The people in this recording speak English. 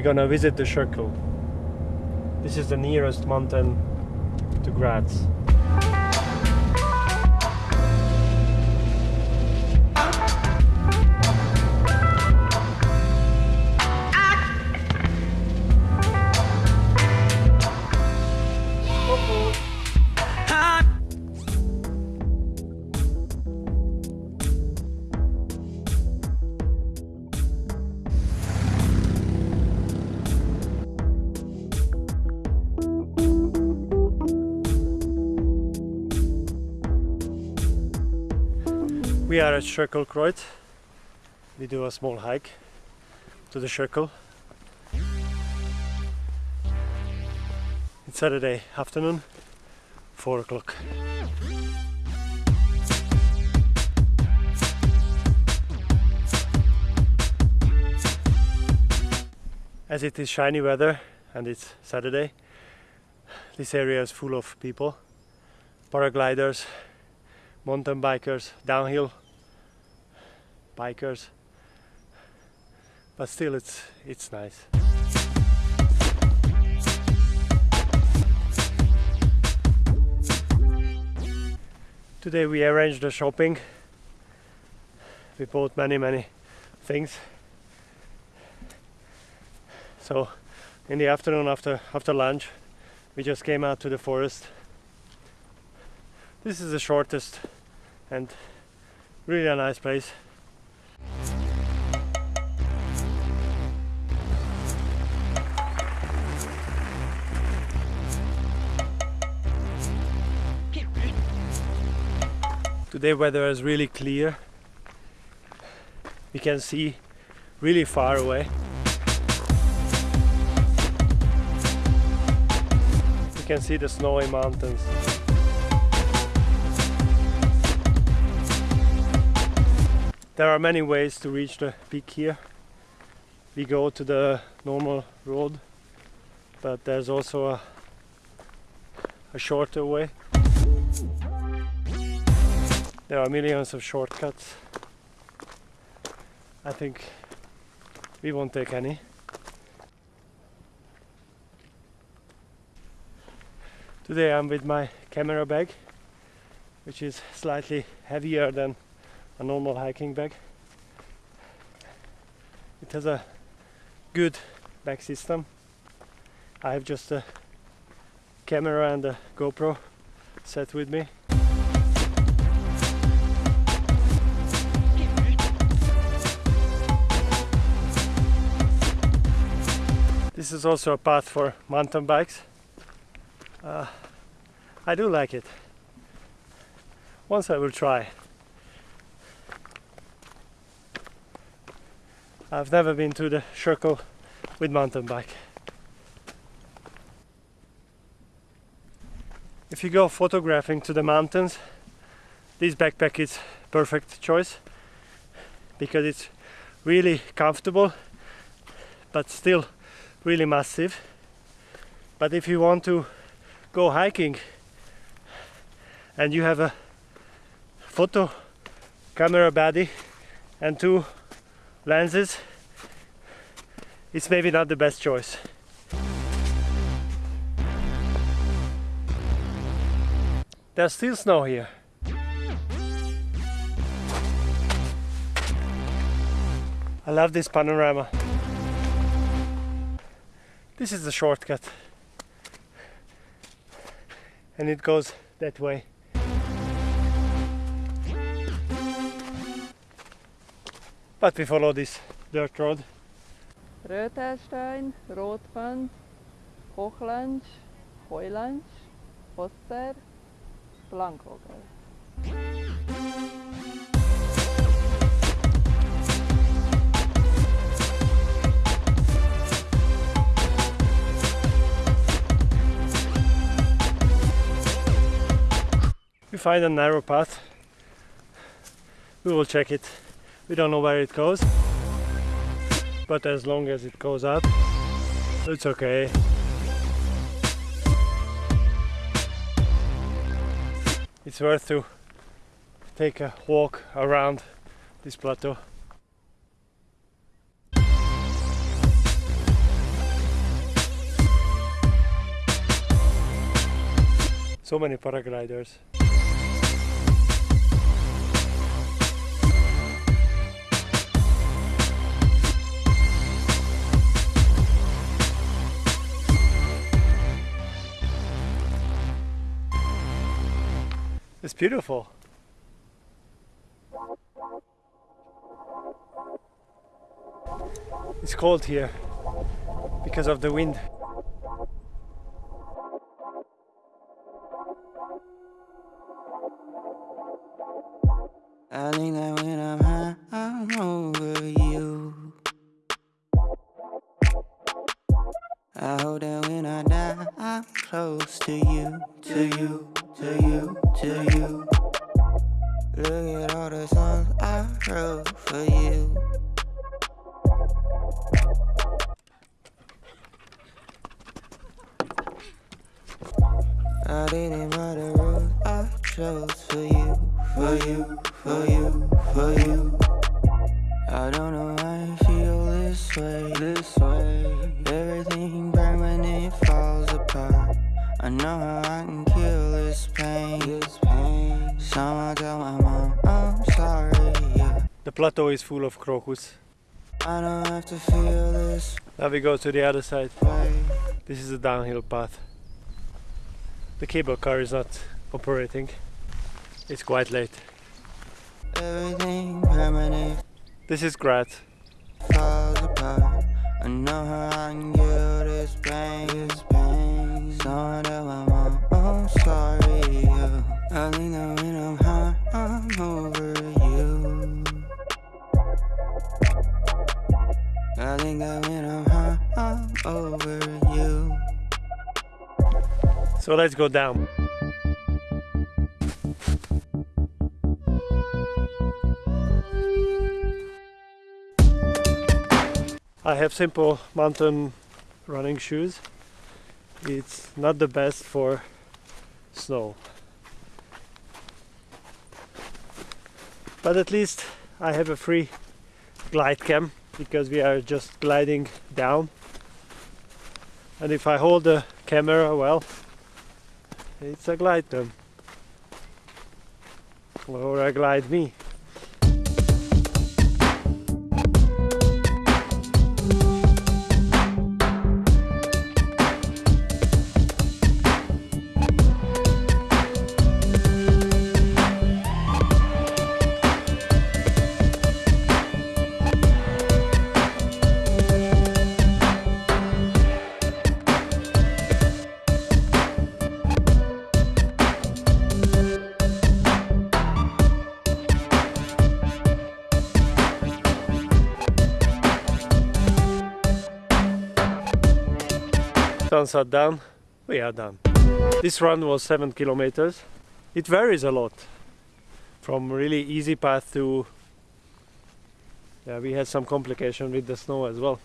we're gonna visit the Schöckel. This is the nearest mountain to Graz. We are at Schöckelkreuz. We do a small hike to the Schöckel. It's Saturday afternoon, 4 o'clock. As it is shiny weather and it's Saturday, this area is full of people, paragliders, mountain bikers, downhill bikers. But still it's it's nice. Today we arranged the shopping. We bought many many things. So in the afternoon after after lunch we just came out to the forest. This is the shortest and really a nice place. Today weather is really clear. We can see really far away. We can see the snowy mountains. There are many ways to reach the peak here. We go to the normal road, but there's also a, a shorter way. There are millions of shortcuts. I think we won't take any. Today I'm with my camera bag, which is slightly heavier than a normal hiking bag. It has a good back system. I have just a camera and a GoPro set with me. This is also a path for mountain bikes. Uh, I do like it. Once I will try. I've never been to the Schöckel with mountain bike. If you go photographing to the mountains, this backpack is perfect choice because it's really comfortable but still really massive. But if you want to go hiking and you have a photo camera body and two lenses it's maybe not the best choice. There's still snow here. I love this panorama. This is the shortcut. And it goes that way. But we follow this dirt road. Rötelstein, Rotband, Hochlantsch, Heulantsch, Oster, Plankogel. find a narrow path, we will check it. We don't know where it goes, but as long as it goes up, it's okay. It's worth to take a walk around this plateau. So many paragliders. It's beautiful. It's cold here because of the wind. I think that when I'm high, I'm over you. I hope that when I die, I'm close to you, to you, to you, For you. I didn't the rules I chose for you, for you, for you, for you. I don't know why I feel this way, this way. Everything permanent falls apart. I know how I can kill this pain, this pain. Tell my mom. The plateau is full of crocus. I don't have to feel this Now we go to the other side. This is a downhill path. The cable car is not operating. It's quite late. Everything permanent This is apart. I So let's go down. I have simple mountain running shoes. It's not the best for snow. But at least I have a free glide cam because we are just gliding down. And if I hold the camera well, it's a glide. Or a glide me. Sunset down, we are done. This run was 7 kilometers. It varies a lot from really easy path to yeah, we had some complication with the snow as well.